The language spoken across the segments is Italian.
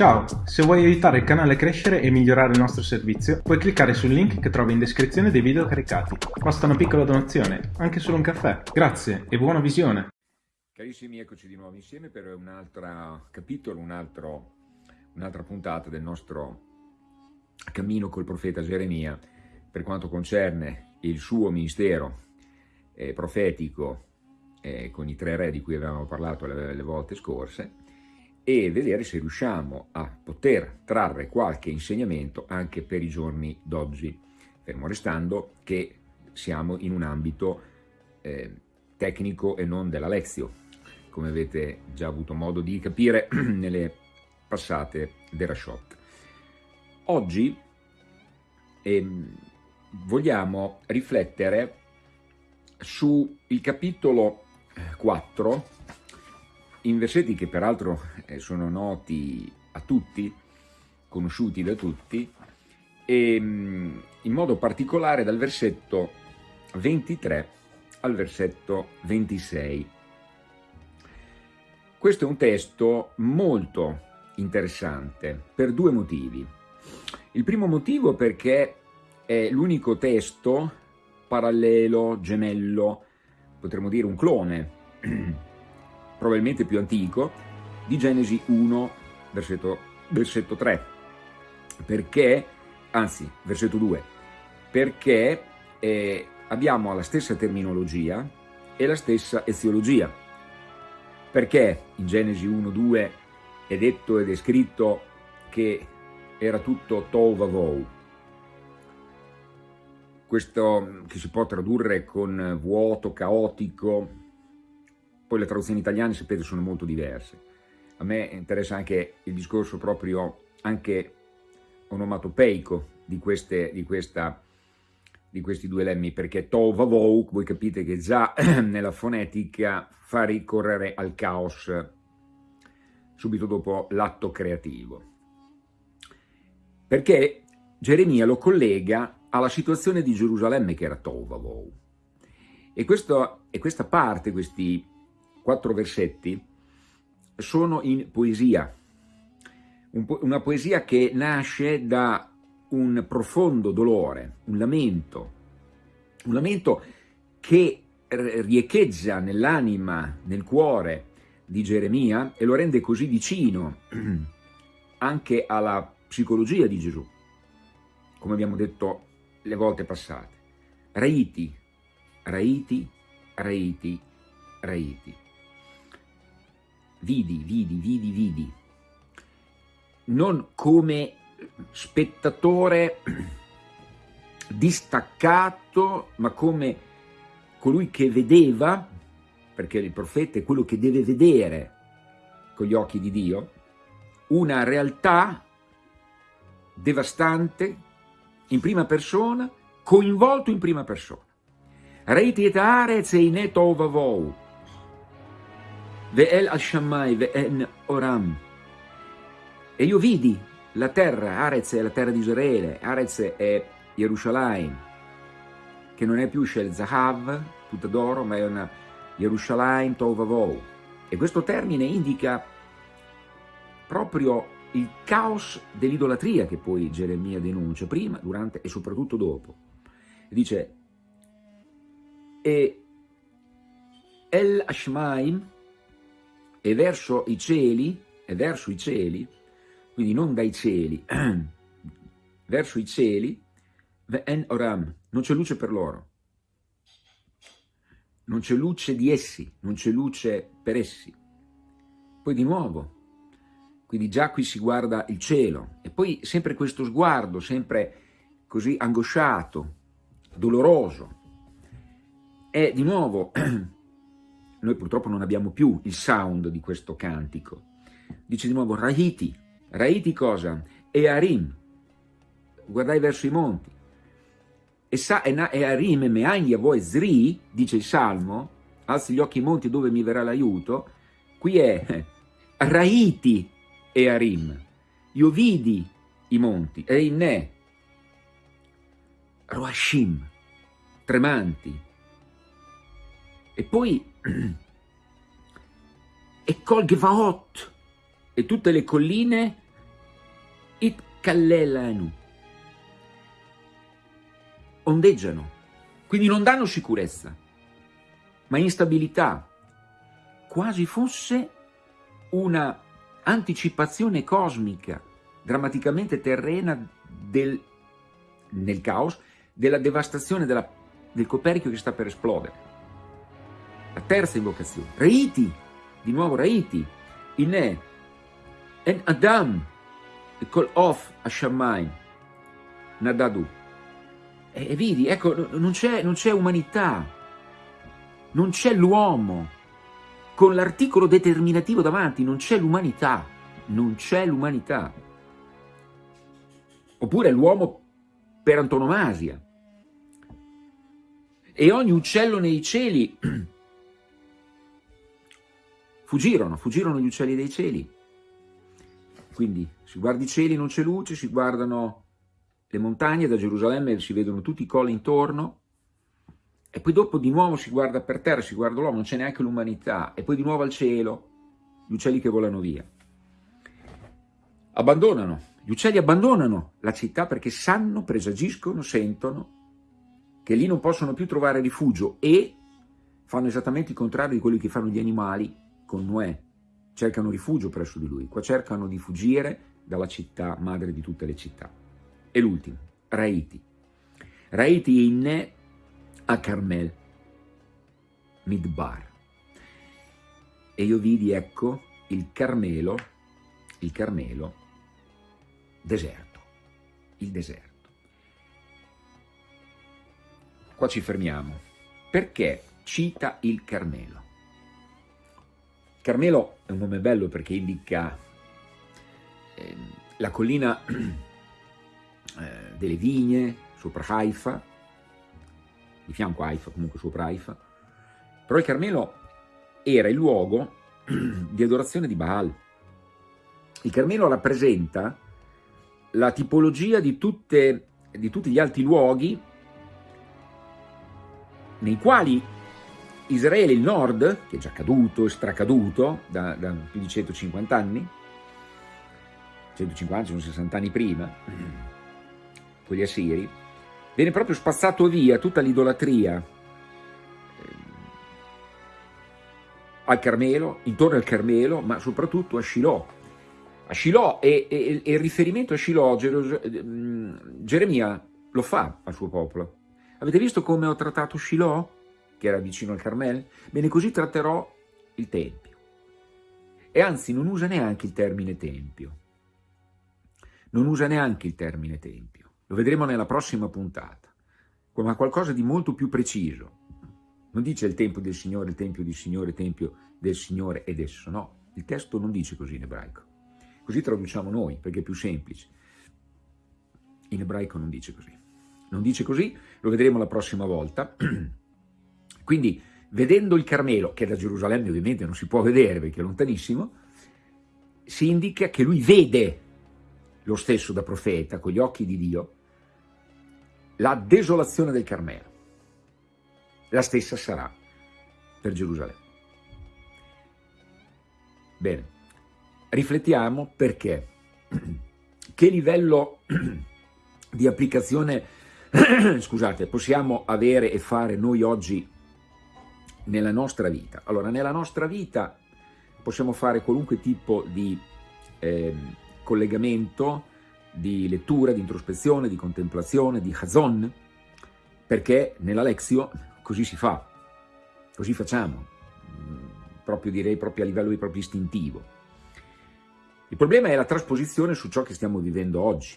Ciao, se vuoi aiutare il canale a crescere e migliorare il nostro servizio, puoi cliccare sul link che trovi in descrizione dei video caricati. Basta una piccola donazione, anche solo un caffè. Grazie e buona visione! Carissimi, eccoci di nuovo insieme per un altro capitolo, un'altra un puntata del nostro cammino col profeta Geremia per quanto concerne il suo ministero eh, profetico eh, con i tre re di cui avevamo parlato le, le volte scorse e vedere se riusciamo a poter trarre qualche insegnamento anche per i giorni d'oggi, fermo restando che siamo in un ambito eh, tecnico e non della lezione, come avete già avuto modo di capire nelle passate Derashot. Oggi ehm, vogliamo riflettere sul capitolo 4 in versetti che peraltro eh, sono noti a tutti, conosciuti da tutti, e mm, in modo particolare dal versetto 23 al versetto 26. Questo è un testo molto interessante per due motivi. Il primo motivo perché è l'unico testo parallelo, gemello, potremmo dire un clone, probabilmente più antico, di Genesi 1, versetto, versetto 3, perché, anzi, versetto 2, perché eh, abbiamo la stessa terminologia e la stessa eziologia. Perché in Genesi 1, 2 è detto ed è scritto che era tutto tovavou, questo che si può tradurre con vuoto, caotico, poi le traduzioni italiane, sapete, sono molto diverse. A me interessa anche il discorso proprio anche onomatopeico di, queste, di, questa, di questi due lemmi, perché tova vouk, voi capite che già nella fonetica fa ricorrere al caos subito dopo l'atto creativo. Perché Geremia lo collega alla situazione di Gerusalemme che era Tovavou. E, questo, e questa parte, questi quattro versetti, sono in poesia, una poesia che nasce da un profondo dolore, un lamento, un lamento che riecheggia nell'anima, nel cuore di Geremia e lo rende così vicino anche alla psicologia di Gesù, come abbiamo detto le volte passate. Raiti, raiti, raiti, raiti vidi, vidi, vidi, vidi, non come spettatore distaccato, ma come colui che vedeva, perché il profeta è quello che deve vedere con gli occhi di Dio, una realtà devastante in prima persona, coinvolto in prima persona. Reiti et arez einet ovavou, Ve'el al-Shammai, ve'en Oram. E io vidi la terra, Arez è la terra di Israele, Arez è Gerusalemme, che non è più Shel Zahav, tutta d'oro, ma è una Gerusalemme Tovavou. E questo termine indica proprio il caos dell'idolatria che poi Geremia denuncia, prima, durante e soprattutto dopo. Dice, e El Ashmaim, e verso i cieli, e verso i cieli, quindi non dai cieli, verso i cieli, en oram, non c'è luce per loro, non c'è luce di essi, non c'è luce per essi. Poi di nuovo, quindi già qui si guarda il cielo, e poi sempre questo sguardo, sempre così angosciato, doloroso, e di nuovo Noi purtroppo non abbiamo più il sound di questo cantico. Dice di nuovo Rahiti. Rahiti cosa? E Arim. Guardai verso i monti. E, sa, e, e e Meaglia voi Zri, dice il Salmo, alzi gli occhi ai monti dove mi verrà l'aiuto. Qui è Rahiti e Arim. Io vidi i monti, e in ne, Roashim, tremanti. E poi e Kol Gevaot e tutte le colline it kallelanu, ondeggiano, quindi non danno sicurezza, ma instabilità, quasi fosse una anticipazione cosmica, drammaticamente terrena del, nel caos, della devastazione della, del coperchio che sta per esplodere. La terza invocazione, Reiti, di nuovo Reiti, Inè, En Adam, Kol Of Hashamayim, Nadadu. E, e vedi, ecco, non c'è umanità, non c'è l'uomo, con l'articolo determinativo davanti, non c'è l'umanità, non c'è l'umanità. Oppure l'uomo per antonomasia. E ogni uccello nei cieli fuggirono, fuggirono gli uccelli dei cieli. Quindi si guarda i cieli, non c'è luce, si guardano le montagne, da Gerusalemme si vedono tutti i colli intorno, e poi dopo di nuovo si guarda per terra, si guarda l'uomo, non c'è neanche l'umanità, e poi di nuovo al cielo, gli uccelli che volano via. Abbandonano, gli uccelli abbandonano la città perché sanno, presagiscono, sentono che lì non possono più trovare rifugio e fanno esattamente il contrario di quello che fanno gli animali con Noè, cercano rifugio presso di lui, qua cercano di fuggire dalla città, madre di tutte le città. E l'ultimo, Raiti. Raiti inne a Carmel, Midbar. E io vidi, ecco, il Carmelo, il Carmelo, deserto, il deserto. Qua ci fermiamo. Perché cita il Carmelo? Carmelo è un nome bello perché indica eh, la collina eh, delle vigne sopra Haifa, di fianco a Haifa, comunque sopra Haifa, però il Carmelo era il luogo di adorazione di Baal. Il Carmelo rappresenta la tipologia di, tutte, di tutti gli altri luoghi nei quali Israele, il nord, che è già caduto stracaduto da, da più di 150 anni, 150, 160 anni prima, con gli assiri, viene proprio spazzato via tutta l'idolatria eh, al Carmelo, intorno al Carmelo, ma soprattutto a Shiloh. A Shiloh e, e, e il riferimento a Shiloh, mm, Geremia lo fa al suo popolo. Avete visto come ho trattato Shiloh? Che era vicino al Carmel? Bene, così tratterò il Tempio. E anzi, non usa neanche il termine Tempio. Non usa neanche il termine Tempio. Lo vedremo nella prossima puntata, ma qualcosa di molto più preciso. Non dice il Tempio del Signore, il Tempio del Signore, il Tempio del Signore ed esso, no. Il testo non dice così in ebraico. Così traduciamo noi, perché è più semplice. In ebraico non dice così. Non dice così, lo vedremo la prossima volta. Quindi vedendo il Carmelo, che da Gerusalemme ovviamente non si può vedere perché è lontanissimo, si indica che lui vede lo stesso da profeta, con gli occhi di Dio, la desolazione del Carmelo. La stessa sarà per Gerusalemme. Bene, riflettiamo perché, che livello di applicazione, scusate, possiamo avere e fare noi oggi nella nostra vita. Allora, nella nostra vita possiamo fare qualunque tipo di eh, collegamento, di lettura, di introspezione, di contemplazione, di Hazon, perché nella Lexio così si fa, così facciamo, mm, proprio direi proprio a livello proprio istintivo. Il problema è la trasposizione su ciò che stiamo vivendo oggi.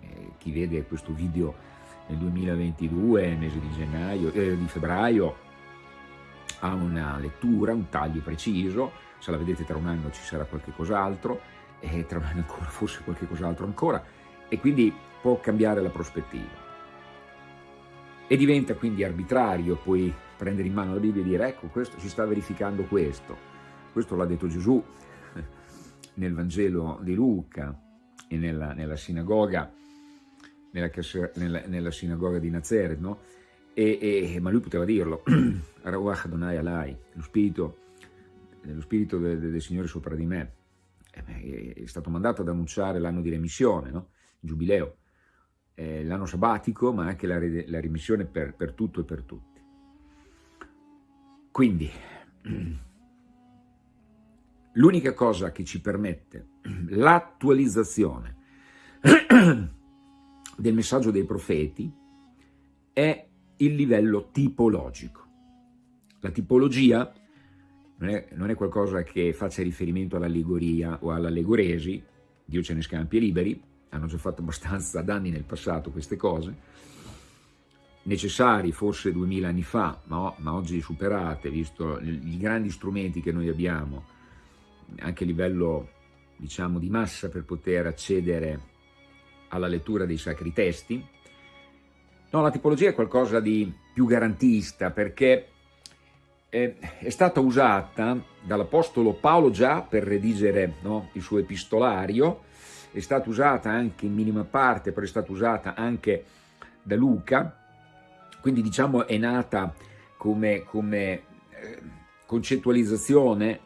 Eh, chi vede questo video nel 2022, mese di gennaio, eh, di febbraio, ha una lettura, un taglio preciso, se la vedete tra un anno ci sarà qualche cos'altro, e tra un anno ancora forse qualche cos'altro ancora, e quindi può cambiare la prospettiva. E diventa quindi arbitrario poi prendere in mano la Bibbia e dire ecco, questo si sta verificando questo, questo l'ha detto Gesù nel Vangelo di Luca e nella, nella sinagoga, nella, nella, sinagoga di Nazareth, no? E, e, ma lui poteva dirlo, Arawach Adonai Alai, lo spirito, lo spirito del, del Signore sopra di me. eh, è stato mandato ad annunciare l'anno di remissione, no? il giubileo, eh, l'anno sabbatico, ma anche la, la remissione per, per tutto e per tutti. Quindi, l'unica cosa che ci permette l'attualizzazione del messaggio dei profeti è il livello tipologico. La tipologia non è, non è qualcosa che faccia riferimento all'allegoria o all'allegoresi, Dio ce ne scampi e liberi, hanno già fatto abbastanza danni nel passato queste cose, necessari forse duemila anni fa, ma, ma, oggi superate, visto i grandi strumenti che noi abbiamo, anche a livello diciamo, di massa per poter accedere alla lettura dei sacri testi. No, la tipologia è qualcosa di più garantista perché è, è stata usata dall'Apostolo Paolo già per redigere no, il suo epistolario, è stata usata anche in minima parte, però è stata usata anche da Luca, quindi diciamo è nata come, come eh, concettualizzazione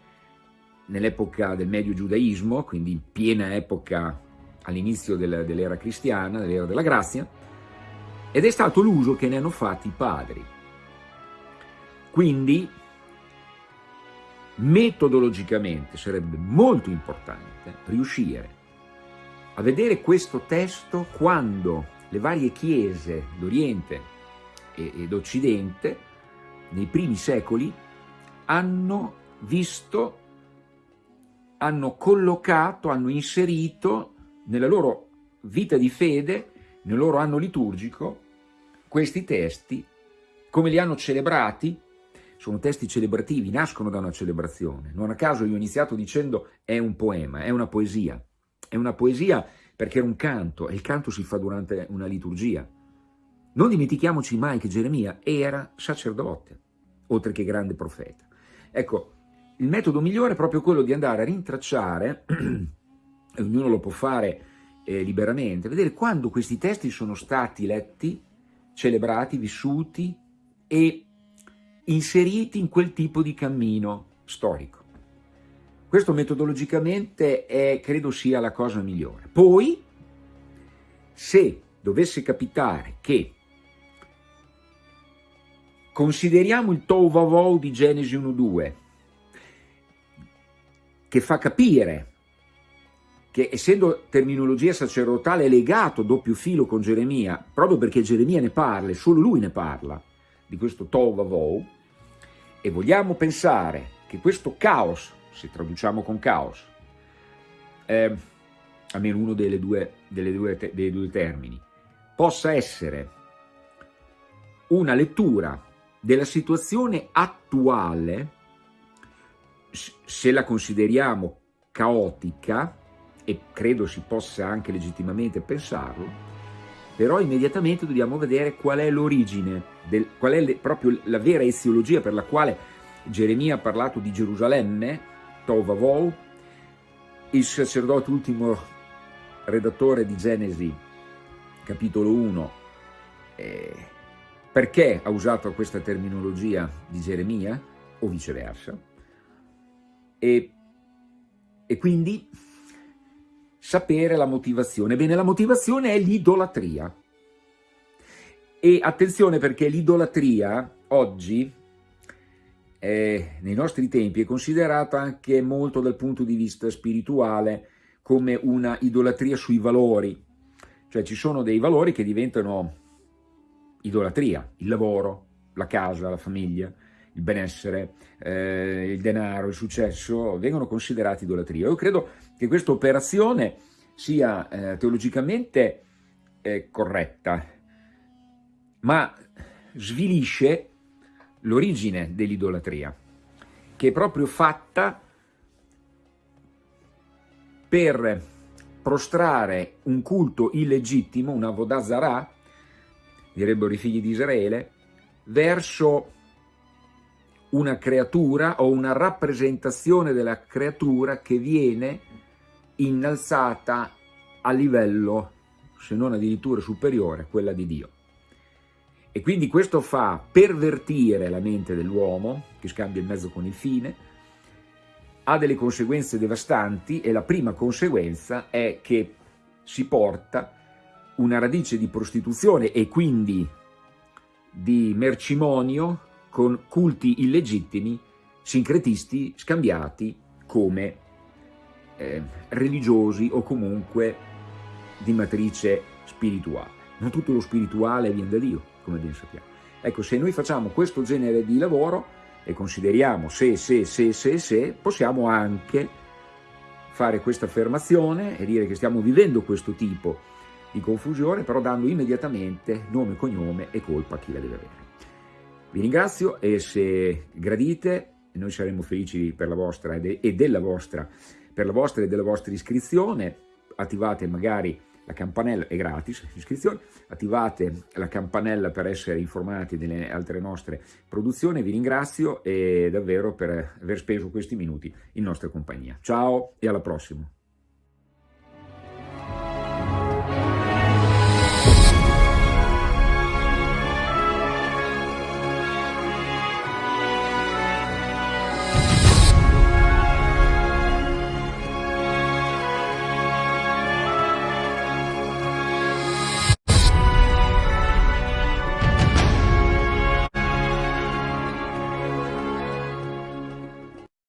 nell'epoca del medio giudaismo, quindi in piena epoca all'inizio dell'era cristiana, dell'era della grazia, ed è stato l'uso che ne hanno fatti i padri. Quindi, metodologicamente sarebbe molto importante riuscire a vedere questo testo quando le varie chiese d'Oriente ed Occidente, nei primi secoli, hanno visto, hanno collocato, hanno inserito nella loro vita di fede, nel loro anno liturgico, questi testi, come li hanno celebrati, sono testi celebrativi, nascono da una celebrazione. Non a caso io ho iniziato dicendo è un poema, è una poesia. È una poesia perché è un canto, e il canto si fa durante una liturgia. Non dimentichiamoci mai che Geremia era sacerdote, oltre che grande profeta. Ecco, il metodo migliore è proprio quello di andare a rintracciare e ognuno lo può fare eh, liberamente, vedere quando questi testi sono stati letti, celebrati, vissuti e inseriti in quel tipo di cammino storico. Questo metodologicamente è, credo sia la cosa migliore. Poi, se dovesse capitare che consideriamo il Tovavou di Genesi 1.2, che fa capire che essendo terminologia sacerdotale è legato doppio filo con Geremia, proprio perché Geremia ne parla, e solo lui ne parla, di questo Tovavou, e vogliamo pensare che questo caos, se traduciamo con caos, eh, almeno uno delle due, delle due, dei due termini, possa essere una lettura della situazione attuale, se la consideriamo caotica, e credo si possa anche legittimamente pensarlo, però immediatamente dobbiamo vedere qual è l'origine, qual è le, proprio la vera eziologia per la quale Geremia ha parlato di Gerusalemme, Tovavou, il sacerdote ultimo redattore di Genesi, capitolo 1, eh, perché ha usato questa terminologia di Geremia, o viceversa, e, e quindi sapere la motivazione. Bene, la motivazione è l'idolatria. E attenzione perché l'idolatria oggi, eh, nei nostri tempi, è considerata anche molto dal punto di vista spirituale come una idolatria sui valori. Cioè ci sono dei valori che diventano idolatria, il lavoro, la casa, la famiglia, il benessere, eh, il denaro, il successo, vengono considerati idolatria. Io credo che questa operazione sia eh, teologicamente eh, corretta, ma svilisce l'origine dell'idolatria, che è proprio fatta per prostrare un culto illegittimo, una Vodazara, direbbero i figli di Israele, verso una creatura o una rappresentazione della creatura che viene innalzata a livello, se non addirittura superiore, a quella di Dio. E quindi questo fa pervertire la mente dell'uomo, che scambia il mezzo con il fine, ha delle conseguenze devastanti e la prima conseguenza è che si porta una radice di prostituzione e quindi di mercimonio con culti illegittimi, sincretisti scambiati come eh, religiosi o comunque di matrice spirituale. Non tutto lo spirituale viene da Dio, come ben sappiamo. Ecco, se noi facciamo questo genere di lavoro e consideriamo se, se, se, se, se, possiamo anche fare questa affermazione e dire che stiamo vivendo questo tipo di confusione, però dando immediatamente nome, cognome e colpa a chi la deve avere. Vi ringrazio e se gradite, noi saremo felici per la vostra e della vostra, per la vostra e della vostra iscrizione, attivate magari la campanella, è gratis l'iscrizione, attivate la campanella per essere informati delle altre nostre produzioni, vi ringrazio e davvero per aver speso questi minuti in nostra compagnia. Ciao e alla prossima!